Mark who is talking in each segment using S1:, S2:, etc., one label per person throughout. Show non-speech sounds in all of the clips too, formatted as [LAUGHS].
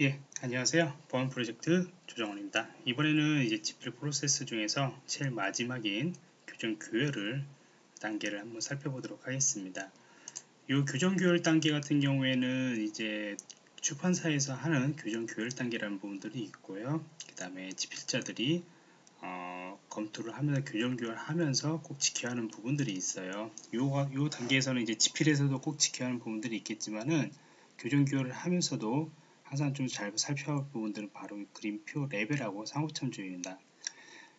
S1: 예, 안녕하세요. 보안 프로젝트 조정원입니다. 이번에는 이제 지필 프로세스 중에서 제일 마지막인 교정 규율을 단계를 한번 살펴보도록 하겠습니다. 이 교정 규율 단계 같은 경우에는 이제 출판사에서 하는 교정 규율 단계라는 부분들이 있고요. 그 다음에 지필자들이 어, 검토를 하면서 교정 규율 하면서 꼭 지켜야 하는 부분들이 있어요. 요, 요 단계에서는 이제 지필에서도 꼭 지켜야 하는 부분들이 있겠지만은 교정 교열을 하면서도 항상 좀 잘 살펴볼 부분들은 바로 그림표 레이블하고 상호참조입니다.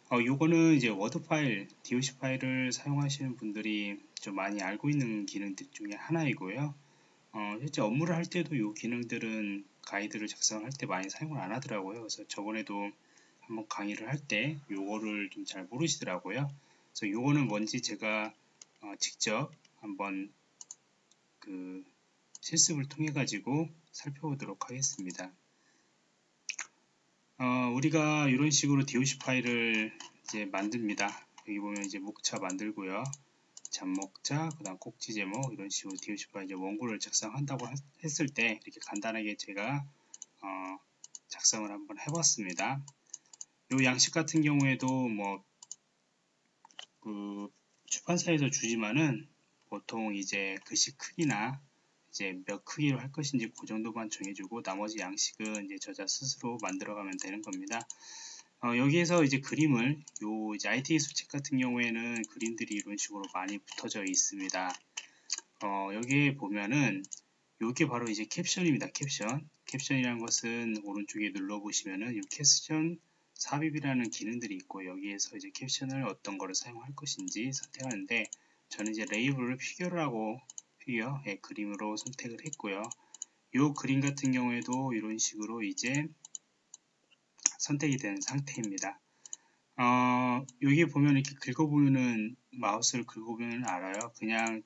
S1: 어, 요거는 이제 워드 파일, DOC 파일을 사용하시는 분들이 좀 많이 알고 있는 기능들 중에 하나이고요. 어, 실제 업무를 할 때도 이 기능들은 가이드를 작성할 때 많이 사용을 안 하더라고요. 그래서 저번에도 한번 강의를 할 때 요거를 좀 잘 모르시더라고요. 그래서 요거는 뭔지 제가 어, 직접 한번 그 실습을 통해 가지고 살펴보도록 하겠습니다. 어, 우리가 이런 식으로 DOC 파일을 이제 만듭니다. 여기 보면 이제 목차 만들고요. 잡목자, 그 다음 꼭지 제목 이런 식으로 DOC 파일 이제 원고를 작성한다고 했을 때 이렇게 간단하게 제가 어, 작성을 한번 해봤습니다. 이 양식 같은 경우에도 뭐 그 출판사에서 주지만은 보통 이제 글씨 크기나 이제 몇 크기로 할 것인지 그 정도만 정해주고 나머지 양식은 이제 저자 스스로 만들어가면 되는 겁니다. 어, 여기에서 이제 그림을 요 이제 IT 수책 같은 경우에는 그림들이 이런 식으로 많이 붙어져 있습니다. 어, 여기에 보면은 요게 바로 이제 캡션입니다. 캡션. 캡션이라는 것은 오른쪽에 눌러 보시면은 이 캡션 삽입이라는 기능들이 있고 여기에서 이제 캡션을 어떤 거를 사용할 것인지 선택하는데 저는 이제 레이블을 figure라고 figure 예, 그림으로 선택을 했고요. 이 그림 같은 경우에도 이런 식으로 이제 선택이 된 상태입니다. 어, 여기 보면 이렇게 긁어보면은 마우스를 긁어보면 알아요. 그냥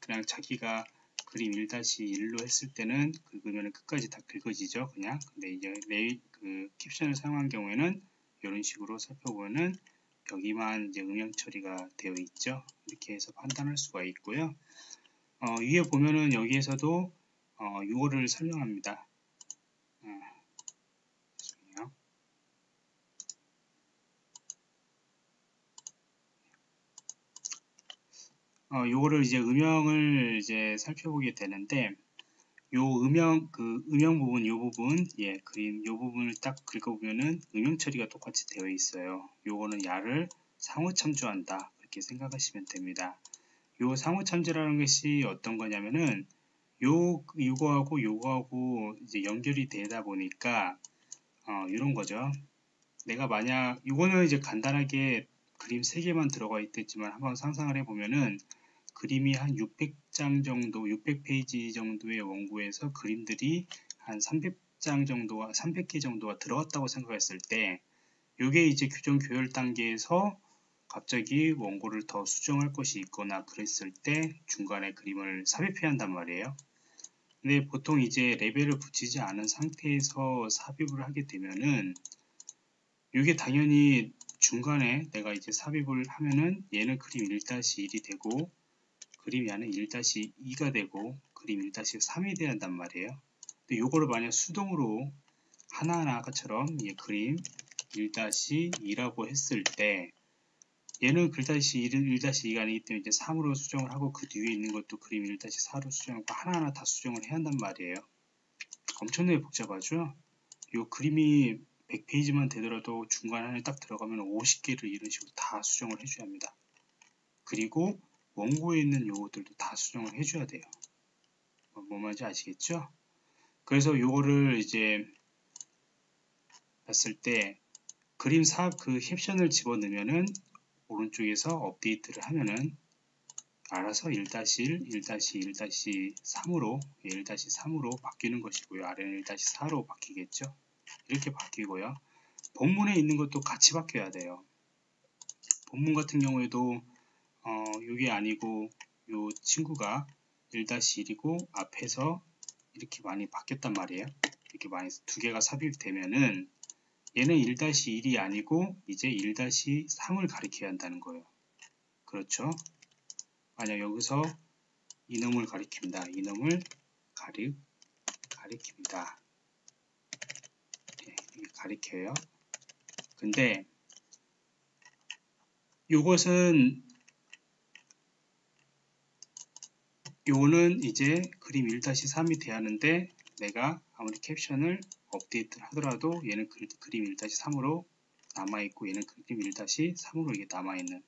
S1: 그냥 자기가 그림 1-1로 했을 때는 긁으면 끝까지 다 긁어지죠. 그냥 근데 이제 레이 그 캡션을 사용한 경우에는 이런 식으로 살펴보면은 여기만 이제 음영 처리가 되어 있죠. 이렇게 해서 판단할 수가 있고요. 어, 위에 보면은 여기에서도 어, 요거를 설명합니다. 어, 어, 요거를 이제 음영을 이제 살펴보게 되는데 요 음영 그 음영 부분 요 부분 예 그림 요 부분을 딱 긁어보면은 음영 처리가 똑같이 되어 있어요. 요거는 야를 상호 참조한다 그렇게 생각하시면 됩니다. 요 상호 참조라는 것이 어떤 거냐면은 요 요거하고 요거하고 이제 연결이 되다 보니까 어, 이런 거죠. 내가 만약 이거는 이제 간단하게 그림 3개만 들어가 있겠지만 한번 상상을 해보면은 그림이 한 600장 정도, 600페이지 정도의 원고에서 그림들이 한 300장 정도와 300개 정도가 들어갔다고 생각했을 때 이게 이제 규정 교열 단계에서 갑자기 원고를 더 수정할 것이 있거나 그랬을 때 중간에 그림을 삽입해야 한단 말이에요. 근데 보통 이제 레벨을 붙이지 않은 상태에서 삽입을 하게 되면은 이게 당연히 중간에 내가 이제 삽입을 하면은 얘는 그림 1-1이 되고 그림이 안에 1-2가 되고 그림 1-3이 돼야 한단 말이에요. 근데 요거를 만약 수동으로 하나하나 아까처럼 예, 그림 1-2라고 했을 때 얘는 글다시 1, 1-2가 아니기 때문에 이제 3으로 수정을 하고 그 뒤에 있는 것도 그림 1-4로 수정하고 하나하나 다 수정을 해야 한단 말이에요. 엄청나게 복잡하죠? 이 그림이 100페이지만 되더라도 중간에 딱 들어가면 50개를 이런 식으로 다 수정을 해줘야 합니다. 그리고 원고에 있는 요것들도 다 수정을 해줘야 돼요. 뭐, 뭐 말인지 아시겠죠? 그래서 요거를 이제 봤을 때 그림 사그 캡션을 집어넣으면은 오른쪽에서 업데이트를 하면은 알아서 1-1, 1-1, 1-3으로 1-3으로 바뀌는 것이고요. 아래는 1-4로 바뀌겠죠. 이렇게 바뀌고요. 본문에 있는 것도 같이 바뀌어야 돼요. 본문 같은 경우에도 어, 이게 아니고 요 친구가 1-1이고 앞에서 이렇게 많이 바뀌었단 말이에요. 이렇게 많이 두 개가 삽입되면은 얘는 1-1이 아니고 이제 1-3을 가리켜야 한다는 거예요. 그렇죠? 만약 여기서 이놈을 가리킵니다. 이놈을 가리, 가리킵니다. 가리켜요. 근데 이것은 요거는 이제 그림 1-3이 돼야 하는데 내가 아무리 캡션을 업데이트를 하더라도 얘는 그, 그림 1-3으로 남아있고 얘는 그림 1-3으로 이게 남아있는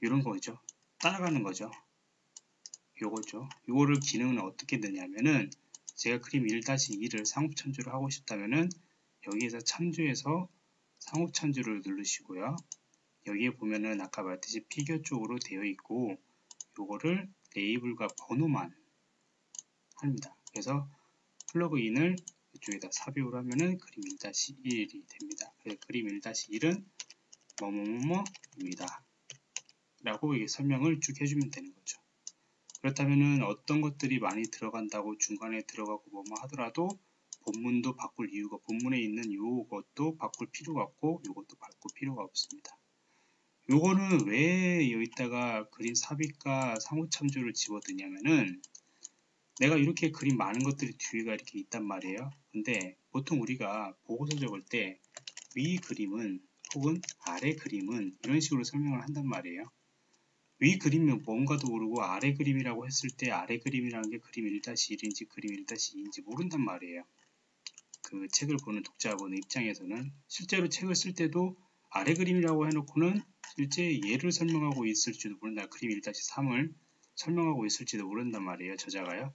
S1: 이런 거죠. 따라가는 거죠. 요거죠. 요거를 기능은 어떻게 되냐면은 제가 그림 1-2를 상업 참조를 하고 싶다면은 여기에서 참조해서 상업 참조를 누르시고요. 여기에 보면은 아까 말했듯이 피규어 쪽으로 되어 있고 요거를 레이블과 번호만 합니다. 그래서 플러그인을 이쪽에다 삽입을 하면은 그림 1-1이 됩니다. 그래서 그림 1-1은 뭐뭐뭐뭐입니다. 라고 이게 설명을 쭉 해주면 되는 거죠. 그렇다면은 어떤 것들이 많이 들어간다고 중간에 들어가고 뭐뭐 하더라도 본문도 바꿀 이유가 본문에 있는 요것도 바꿀 필요가 없고 요것도 바꿀 필요가 없습니다. 요거는 왜 여기다가 그림 삽입과 상호 참조를 집어드냐면은 내가 이렇게 그림 많은 것들이 뒤에가 이렇게 있단 말이에요. 근데 보통 우리가 보고서 적을 때 위 그림은 혹은 아래 그림은 이런 식으로 설명을 한단 말이에요. 위 그림은 뭔가도 모르고 아래 그림이라고 했을 때 아래 그림이라는 게 그림 1-1인지 그림 1-2인지 모른단 말이에요. 그 책을 보는 독자분 입장에서는 실제로 책을 쓸 때도 아래 그림이라고 해놓고는 실제 얘를 설명하고 있을지도 모른다. 그림 1-3을 설명하고 있을지도 모른단 말이에요. 저자가요.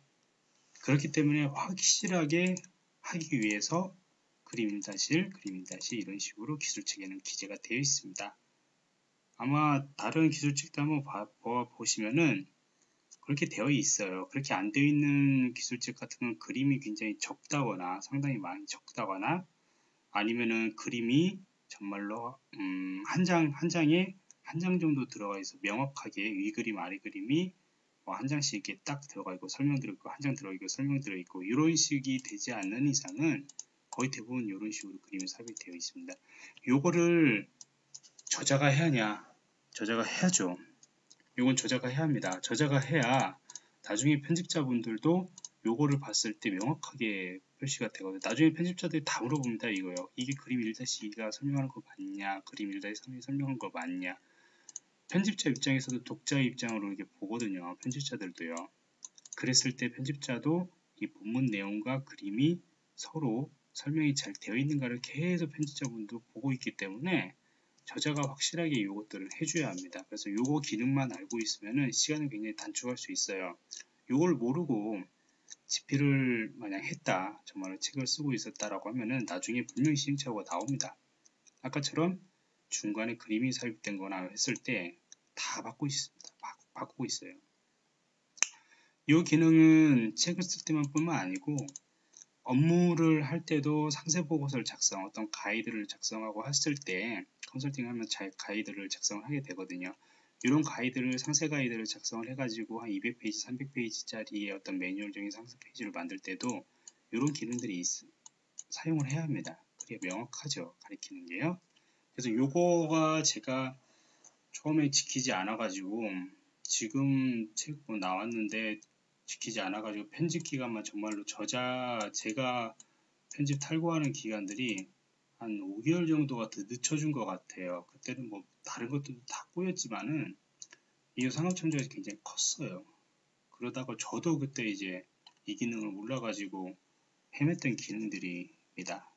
S1: 그렇기 때문에 확실하게 하기 위해서 그림 1-1, 그림 1-2 이런 식으로 기술책에는 기재가 되어 있습니다. 아마 다른 기술책도 한번 봐, 보시면은 그렇게 되어 있어요. 그렇게 안 되어 있는 기술책 같은 건 그림이 굉장히 적다거나 상당히 많이 적다거나 아니면은 그림이 정말로 음, 한 장, 한 장에 한 장 정도 들어가 있어 명확하게 위 그림, 아래 그림이 뭐 한 장씩 이렇게 딱 들어가 있고 설명 들어있고 한 장 들어있고 설명 들어있고 이런 식이 되지 않는 이상은 거의 대부분 이런 식으로 그림이 삽입되어 있습니다. 요거를 저자가 해야 하냐? 저자가 해야죠. 이건 저자가 해야 합니다. 저자가 해야 나중에 편집자분들도 요거를 봤을 때 명확하게 표시가 되거든요. 나중에 편집자들이 다 물어봅니다. 이거요. 이게 그림 1-2가 설명하는 거 맞냐? 그림 1-3이 설명하는 거 맞냐? 편집자 입장에서도 독자 입장으로 이렇게 보거든요. 편집자들도요. 그랬을 때 편집자도 이 본문 내용과 그림이 서로 설명이 잘 되어 있는가를 계속 편집자분도 보고 있기 때문에 저자가 확실하게 이것들을 해줘야 합니다. 그래서 요거 기능만 알고 있으면 시간을 굉장히 단축할 수 있어요. 요걸 모르고 집필을 만약 했다, 정말 책을 쓰고 있었다라고 하면은 나중에 분명히 시행착오가 나옵니다. 아까처럼 중간에 그림이 삽입된 거나 했을 때다 받고 있습니다. 받고 있어요. 이 기능은 책을 쓸 때만 뿐만 아니고 업무를 할 때도 상세 보고서를 작성, 어떤 가이드를 작성하고 했을 때 컨설팅 하면 잘 가이드를 작성을 하게 되거든요. 이런 가이드를 상세 가이드를 작성을 해가지고 한 200페이지, 300페이지짜리의 어떤 매뉴얼적인 상세 페이지를 만들 때도 이런 기능들이 있, 사용을 해야 합니다. 그게 명확하죠. 가리키는 게요. 그래서 요거가 제가 처음에 지키지 않아 가지고 지금 책 뭐 나왔는데 지키지 않아 가지고 편집 기간만 정말로 저자 제가 편집 탈고하는 기간들이 한 5개월 정도가 더 늦춰준 것 같아요. 그때는 뭐 다른 것들도 다 꼬였지만은 이 상업청정이 굉장히 컸어요. 그러다가 저도 그때 이제 이 기능을 몰라가지고 헤맸던 기능들입니다.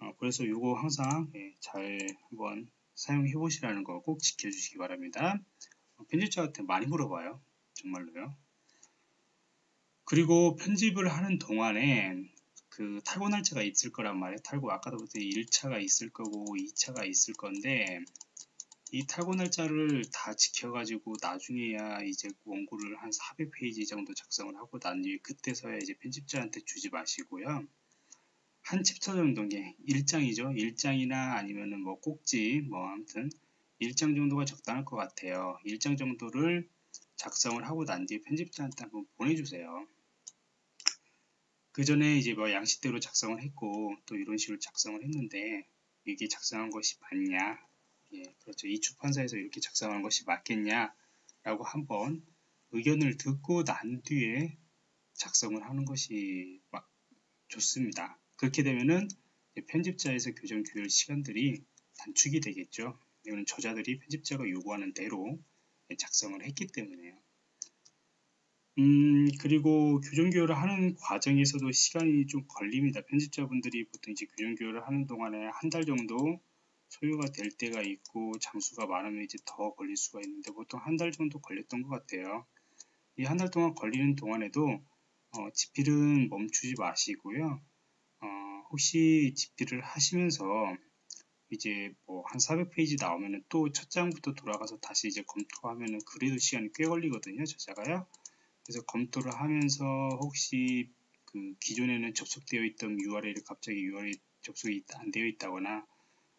S1: 어, 그래서 이거 항상 예, 잘 한번 사용해 보시라는 거 꼭 지켜주시기 바랍니다. 어, 편집자한테 많이 물어봐요. 정말로요. 그리고 편집을 하는 동안에 그 탈고 날짜가 있을 거란 말이에요. 탈고 아까도 보던 1차가 있을 거고 2차가 있을 건데 이 탈고 날짜를 다 지켜가지고 나중에야 이제 원고를 한 400페이지 정도 작성을 하고 난 뒤에 그때서야 이제 편집자한테 주지 마시고요. 한 챕터 정도 게 1장이죠. 1장이나 아니면은 뭐 꼭지 뭐 아무튼 1장 정도가 적당할 것 같아요. 1장 정도를 작성을 하고 난 뒤에 편집자한테 한번 보내주세요. 그 전에 이제 뭐 양식대로 작성을 했고 또 이런 식으로 작성을 했는데 이게 작성한 것이 맞냐 예, 그렇죠. 이出판사에서 이렇게 작성한 것이 맞겠냐 라고 한번 의견을 듣고 난 뒤에 작성을 하는 것이 좋습니다. 그렇게 되면은 편집자에서 교정 규율 시간들이 단축이 되겠죠. 이거는 저자들이 편집자가 요구하는 대로 작성을 했기 때문에요. 음, 그리고 교정 교육을 하는 과정에서도 시간이 좀 걸립니다. 편집자분들이 보통 이제 교정 교육을 하는 동안에 한 달 정도 소요가 될 때가 있고 장수가 많으면 이제 더 걸릴 수가 있는데 보통 한 달 정도 걸렸던 것 같아요. 이 한 달 동안 걸리는 동안에도 어, 집필은 멈추지 마시고요. 어, 혹시 집필을 하시면서 이제 뭐 한 400페이지 나오면은 또 첫 장부터 돌아가서 다시 이제 검토하면은 그래도 시간이 꽤 걸리거든요. 저자가요. 그래서 검토를 하면서 혹시 그 기존에는 접속되어 있던 URL이 갑자기 URL이 접속이 안 되어 있다거나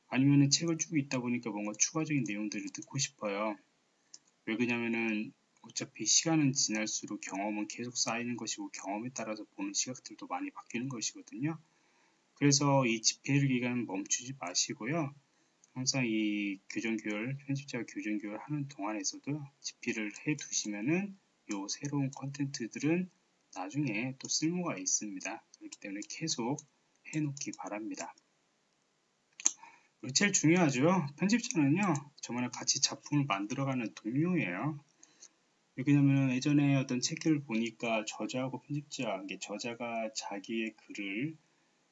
S1: 아니면은 책을 쭉 읽다 보니까 뭔가 추가적인 내용들을 듣고 싶어요. 왜 그러냐면은 어차피 시간은 지날수록 경험은 계속 쌓이는 것이고 경험에 따라서 보는 시각들도 많이 바뀌는 것이거든요. 그래서 이 집필 기간 멈추지 마시고요. 항상 이 교정교열, 편집자 교정교열 하는 동안에서도 집필을 해 두시면은 요 새로운 컨텐츠들은 나중에 또 쓸모가 있습니다. 그렇기 때문에 계속 해 놓기 바랍니다. 그리고 제일 중요하죠. 편집자는요, 저만의 같이 작품을 만들어가는 동료예요. 왜냐면 예전에 어떤 책들을 보니까 저자하고 편집자, 저자가 자기의 글을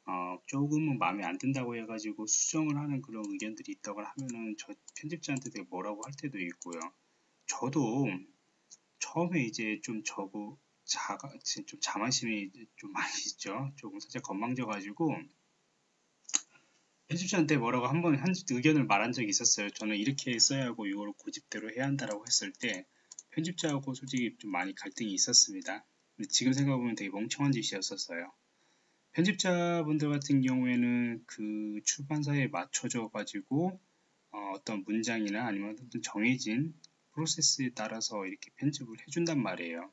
S1: 어, 조금은 마음에 안 든다고 해가지고 수정을 하는 그런 의견들이 있다고 하면은 저 편집자한테 되게 뭐라고 할 때도 있고요. 저도 처음에 이제 좀 저고 자가 좀 자만심이 좀 많이 [LAUGHS] 있죠. 조금 살짝 건망져가지고 편집자한테 뭐라고 한번 한 의견을 말한 적이 있었어요. 저는 이렇게 써야 하고 이걸 고집대로 해야 한다라고 했을 때 편집자하고 솔직히 좀 많이 갈등이 있었습니다. 지금 생각해보면 되게 멍청한 짓이었었어요. 편집자분들 같은 경우에는 그 출판사에 맞춰져 가지고 어, 떤 문장이나 아니면 어떤 정해진 프로세스에 따라서 이렇게 편집을 해준단 말이에요.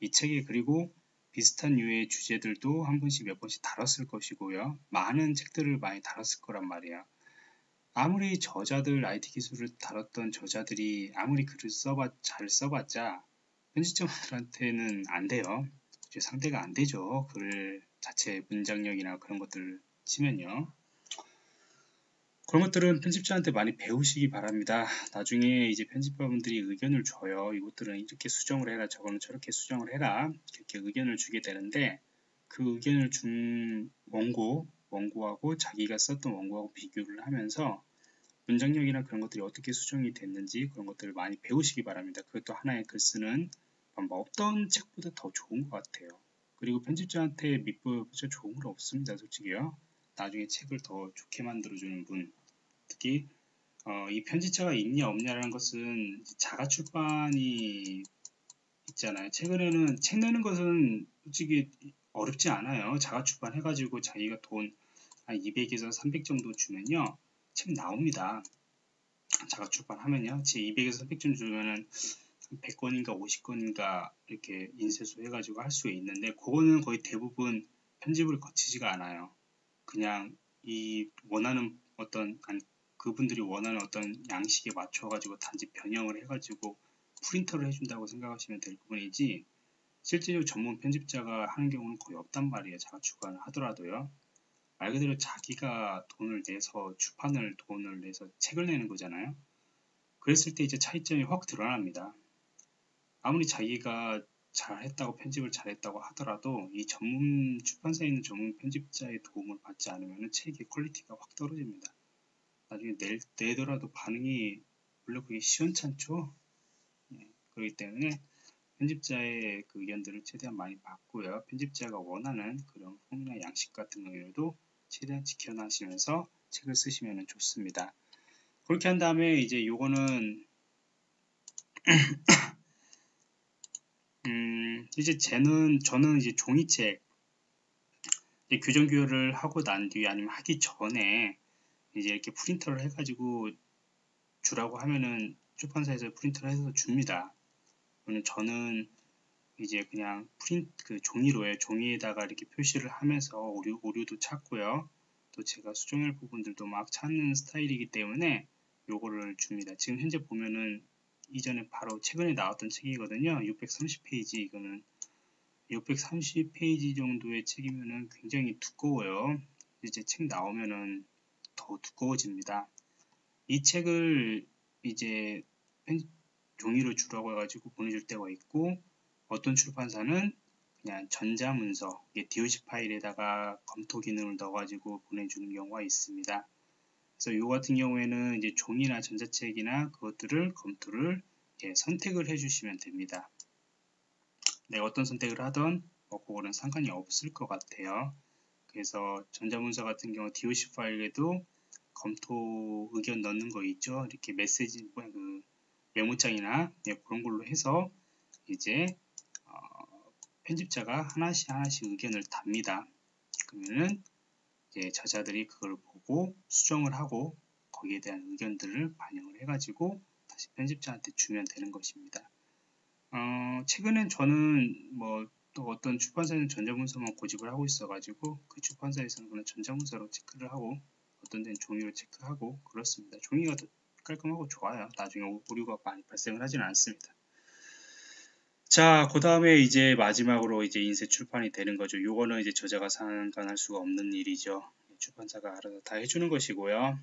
S1: 이 책에 그리고 비슷한 유의 주제들도 한 번씩 몇 번씩 다뤘을 것이고요. 많은 책들을 많이 다뤘을 거란 말이에요. 아무리 저자들 IT 기술을 다뤘던 저자들이 아무리 글을 써봤 잘 써봤자 편집자분들한테는 안 돼요. 상대가 안 되죠. 글 자체 문장력이나 그런 것들 치면요. 그런 것들은 편집자한테 많이 배우시기 바랍니다. 나중에 이제 편집자분들이 의견을 줘요. 이것들은 이렇게 수정을 해라, 저거는 저렇게 수정을 해라. 이렇게 의견을 주게 되는데 그 의견을 준 원고, 원고하고 자기가 썼던 원고하고 비교를 하면서 문장력이나 그런 것들이 어떻게 수정이 됐는지 그런 것들을 많이 배우시기 바랍니다. 그것도 하나의 글 쓰는 방법. 어떤 책보다 더 좋은 것 같아요. 그리고 편집자한테 밑보여보자 좋은 건 없습니다. 솔직히요. 나중에 책을 더 좋게 만들어주는 분 특히 어, 이 편집자가 있냐 없냐라는 것은 자가 출판이 있잖아요. 최근에는 책 내는 것은 솔직히 어렵지 않아요. 자가 출판 해가지고 자기가 돈 한 200에서 300 정도 주면요. 책 나옵니다. 자가 출판하면요. 제 200에서 300 정도 주면은 100권인가 50권인가 이렇게 인쇄소 해가지고 할 수 있는데 그거는 거의 대부분 편집을 거치지가 않아요. 그냥 이 원하는 어떤 그분들이 원하는 어떤 양식에 맞춰가지고 단지 변형을 해가지고 프린터를 해준다고 생각하시면 될 부분이지 실제로 전문 편집자가 하는 경우는 거의 없단 말이에요. 자가 출간을 하더라도요. 말 그대로 자기가 돈을 내서 출판을 돈을 내서 책을 내는 거잖아요. 그랬을 때 이제 차이점이 확 드러납니다. 아무리 자기가 잘했다고 편집을 잘했다고 하더라도 이 전문 출판사에 있는 전문 편집자의 도움을 받지 않으면 책의 quality가 확 떨어집니다. 나중에 낼, 내더라도 반응이 물론 그게 시원찮죠. 예, 그렇기 때문에 편집자의 그 의견들을 최대한 많이 받고요. 편집자가 원하는 그런 폼이나 양식 같은 경우에도 최대한 지켜나시면서 책을 쓰시면 좋습니다. 그렇게 한 다음에 이제 요거는 음, [CLEARS THROAT] 이제 쟤는 저는 이제 종이책 이제 규정 교육을 하고 난 뒤에 아니면 하기 전에 이제 이렇게 프린터를 해가지고 주라고 하면은 출판사에서 프린터를 해서 줍니다. 그러면 저는 이제 그냥 프린 그 종이로에 종이에다가 이렇게 표시를 하면서 오류 오류도 찾고요. 또 제가 수정할 부분들도 막 찾는 스타일이기 때문에 요거를 줍니다. 지금 현재 보면은 이전에 바로 최근에 나왔던 책이거든요. 630페이지 이거는 630페이지 정도의 책이면은 굉장히 두꺼워요. 이제 책 나오면은 더 두꺼워집니다. 이 책을 이제 종이로 주라고 해가지고 보내줄 때가 있고 어떤 출판사는 그냥 전자문서, DOC 파일에다가 검토 기능을 넣어가지고 보내주는 경우가 있습니다. 그래서 이 같은 경우에는 이제 종이나 전자책이나 그것들을 검토를 예, 선택을 해주시면 됩니다. 내가 어떤 선택을 하던 뭐 그거는 상관이 없을 것 같아요. 그래서 전자문서 같은 경우 DOC 파일에도 검토 의견 넣는 거 있죠. 이렇게 메시지 뭐그 메모장이나 예, 그런 걸로 해서 이제 어, 편집자가 하나씩 하나씩 의견을 답니다. 그러면은 이제 저자들이 그걸 보고 수정을 하고 거기에 대한 의견들을 반영을 해가지고 다시 편집자한테 주면 되는 것입니다. 어, 최근엔 저는 뭐또 어떤 출판사는 전자문서만 고집을 하고 있어가지고 그 출판사에서는 그냥 전자문서로 체크를 하고 어떤 데는 종이로 체크하고 그렇습니다. 종이가 더 깔끔하고 좋아요. 나중에 오류가 많이 발생을 하지는 않습니다. 자, 그 다음에 이제 마지막으로 이제 인쇄 출판이 되는 거죠. 요거는 이제 저자가 상관할 수가 없는 일이죠. 출판사가 알아서 다 해주는 것이고요.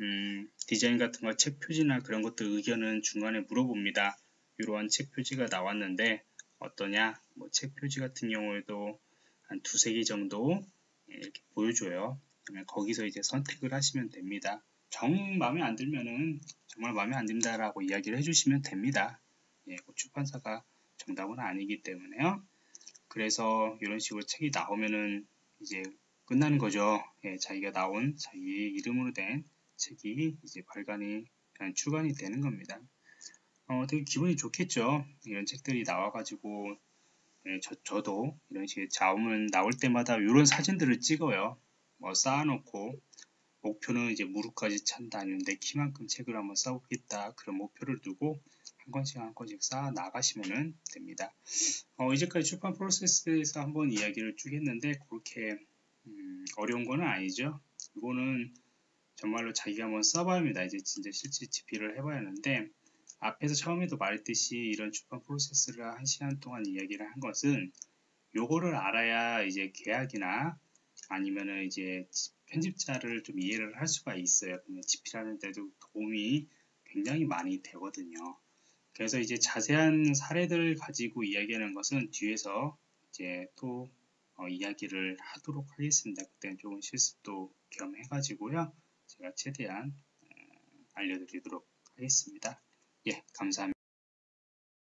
S1: 음, 디자인 같은 거, 책 표지나 그런 것들 의견은 중간에 물어봅니다. 이러한 책 표지가 나왔는데 어떠냐? 뭐 책 표지 같은 경우에도 한 두세 개 정도 이렇게 보여줘요. 거기서 이제 선택을 하시면 됩니다. 정 마음에 안 들면은 정말 마음에 안 든다 라고 이야기를 해주시면 됩니다. 예, 그 출판사가 정답은 아니기 때문에요. 그래서 이런 식으로 책이 나오면은 이제 끝나는 거죠. 예, 자기가 나온 자기 이름으로 된 책이 이제 발간이 출간이 되는 겁니다. 어, 되게 기분이 좋겠죠. 이런 책들이 나와가지고 예, 저, 저도 이런 식의 자음을 나올 때마다 이런 사진들을 찍어요. 뭐 쌓아놓고 목표는 이제 무릎까지 찬다 아니면 내 키만큼 책을 한번 쌓아보겠다 그런 목표를 두고 한 권씩 한 권씩 쌓아 나가시면 됩니다. 어, 이제까지 출판 프로세스에서 한번 이야기를 쭉 했는데 그렇게 음, 어려운 거는 아니죠. 이거는 정말로 자기가 한번 써봐야 합니다. 이제 진짜 실제 집필을 해봐야 하는데 앞에서 처음에도 말했듯이 이런 출판 프로세스를 한 시간 동안 이야기를 한 것은 요거를 알아야 이제 계약이나 아니면은 이제 편집자를 좀 이해를 할 수가 있어요. 그러면 집필하는 데도 도움이 굉장히 많이 되거든요. 그래서 이제 자세한 사례들을 가지고 이야기하는 것은 뒤에서 이제 또 어, 이야기를 하도록 하겠습니다. 그때는 조금 실습도 겸해가지고요. 제가 최대한 어, 알려드리도록 하겠습니다. 예, 감사합니다.